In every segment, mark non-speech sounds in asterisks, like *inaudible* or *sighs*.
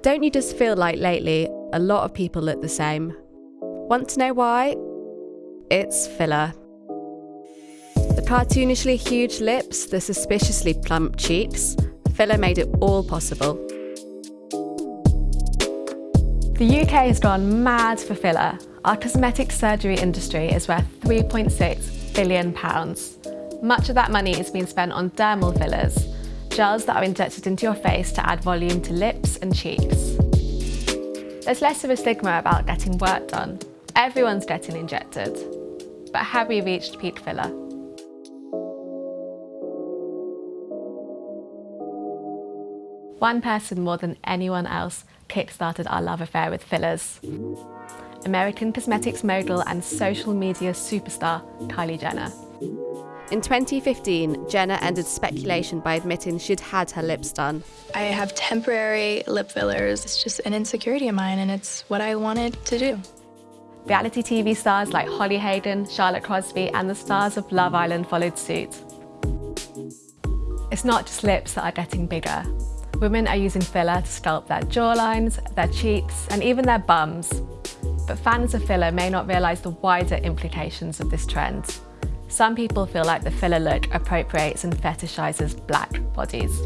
Don't you just feel like lately a lot of people look the same? Want to know why? It's filler. The cartoonishly huge lips, the suspiciously plump cheeks, filler made it all possible. The UK has gone mad for filler. Our cosmetic surgery industry is worth £3.6 billion. Much of that money is being spent on dermal fillers, gels that are injected into your face to add volume to lips and cheeks. There's less of a stigma about getting work done. Everyone's getting injected. But have we reached peak filler? One person more than anyone else kickstarted our love affair with fillers. American cosmetics mogul and social media superstar Kylie Jenner. In 2015, Jenner ended speculation by admitting she'd had her lips done. I have temporary lip fillers. It's just an insecurity of mine and it's what I wanted to do. Reality TV stars like Holly Hagan, Charlotte Crosby and the stars of Love Island followed suit. It's not just lips that are getting bigger. Women are using filler to sculpt their jawlines, their cheeks and even their bums. But fans of filler may not realise the wider implications of this trend. Some people feel like the filler look appropriates and fetishizes black bodies.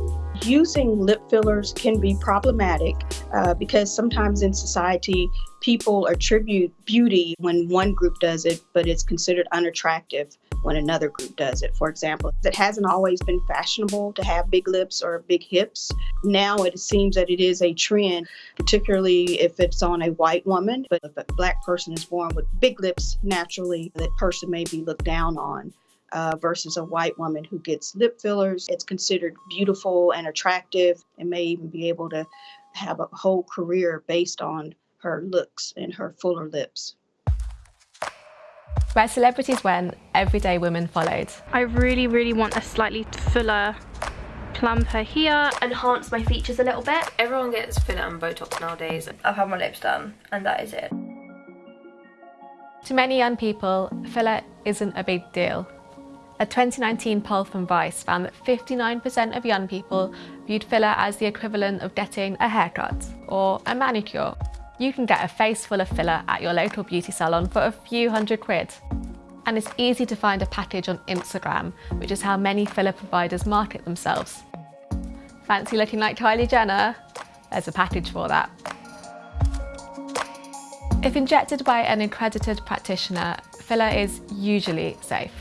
Using lip fillers can be problematic uh, because sometimes in society people attribute beauty when one group does it, but it's considered unattractive when another group does it. For example, it hasn't always been fashionable to have big lips or big hips. Now it seems that it is a trend, particularly if it's on a white woman. But if a black person is born with big lips, naturally that person may be looked down on. Uh, versus a white woman who gets lip fillers. It's considered beautiful and attractive and may even be able to have a whole career based on her looks and her fuller lips. Where celebrities went, everyday women followed. I really, really want a slightly fuller plumper here. Enhance my features a little bit. Everyone gets filler and Botox nowadays. I've had my lips done and that is it. To many young people, filler isn't a big deal. A 2019 poll from Vice found that 59% of young people viewed filler as the equivalent of getting a haircut or a manicure you can get a face full of filler at your local beauty salon for a few hundred quid. And it's easy to find a package on Instagram, which is how many filler providers market themselves. Fancy looking like Kylie Jenner? There's a package for that. If injected by an accredited practitioner, filler is usually safe.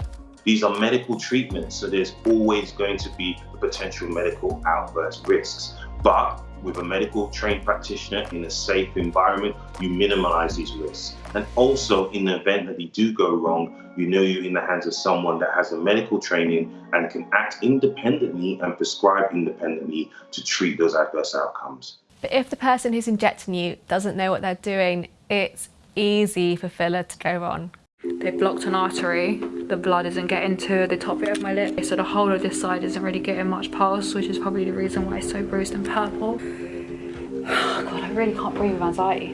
These are medical treatments, so there's always going to be potential medical adverse risks. But with a medical trained practitioner in a safe environment, you minimize these risks. And also in the event that they do go wrong, you know you're in the hands of someone that has a medical training and can act independently and prescribe independently to treat those adverse outcomes. But if the person who's injecting you doesn't know what they're doing, it's easy for filler to go wrong. They've blocked an artery, the blood isn't getting to the top bit of my lip, so the whole of this side isn't really getting much pulse, which is probably the reason why it's so bruised and purple. *sighs* Oh God, I really can't breathe with anxiety.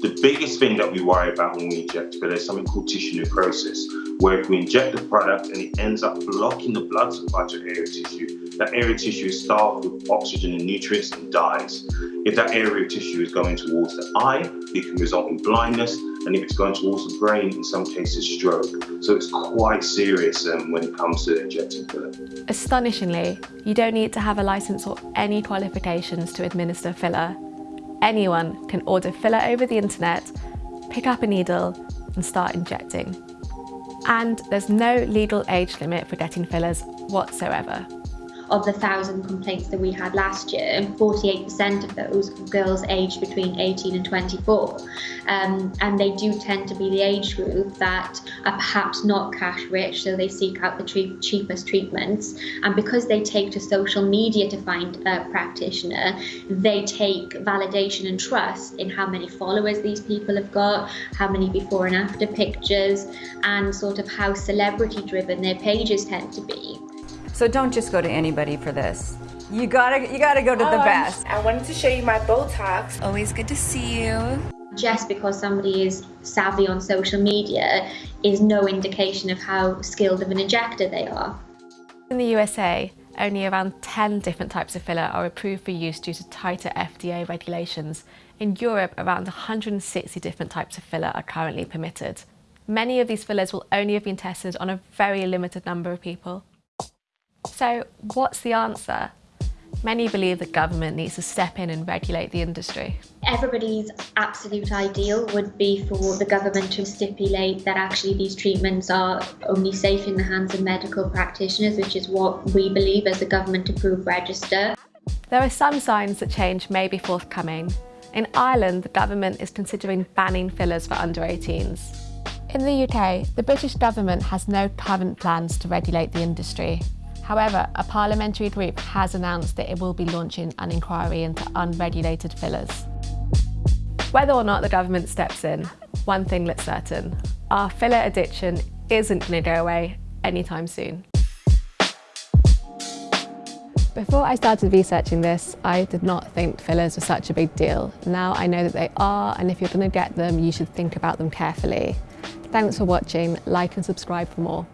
The biggest thing that we worry about when we inject filler is something called tissue necrosis, where if we inject the product and it ends up blocking the blood supply to area tissue, that area tissue is starved with oxygen and nutrients and dies. If that area of tissue is going towards the eye, it can result in blindness, and if it's going towards the brain, in some cases stroke. So it's quite serious um, when it comes to injecting filler. Astonishingly, you don't need to have a license or any qualifications to administer filler. Anyone can order filler over the internet, pick up a needle and start injecting. And there's no legal age limit for getting fillers whatsoever of the 1,000 complaints that we had last year, 48% of those were girls aged between 18 and 24. Um, and they do tend to be the age group that are perhaps not cash rich, so they seek out the cheapest treatments. And because they take to social media to find a practitioner, they take validation and trust in how many followers these people have got, how many before and after pictures, and sort of how celebrity driven their pages tend to be. So don't just go to anybody for this. You gotta, you gotta go to the best. I wanted to show you my Botox. Always good to see you. Just because somebody is savvy on social media is no indication of how skilled of an injector they are. In the USA, only around 10 different types of filler are approved for use due to tighter FDA regulations. In Europe, around 160 different types of filler are currently permitted. Many of these fillers will only have been tested on a very limited number of people. So what's the answer? Many believe the government needs to step in and regulate the industry. Everybody's absolute ideal would be for the government to stipulate that actually these treatments are only safe in the hands of medical practitioners, which is what we believe as a government approved register. There are some signs that change may be forthcoming. In Ireland, the government is considering banning fillers for under 18s. In the UK, the British government has no current plans to regulate the industry. However, a parliamentary group has announced that it will be launching an inquiry into unregulated fillers. Whether or not the government steps in, one thing that's certain, our filler addiction isn't going to go away anytime soon. Before I started researching this, I did not think fillers were such a big deal. Now I know that they are, and if you're going to get them, you should think about them carefully. Thanks for watching, like and subscribe for more.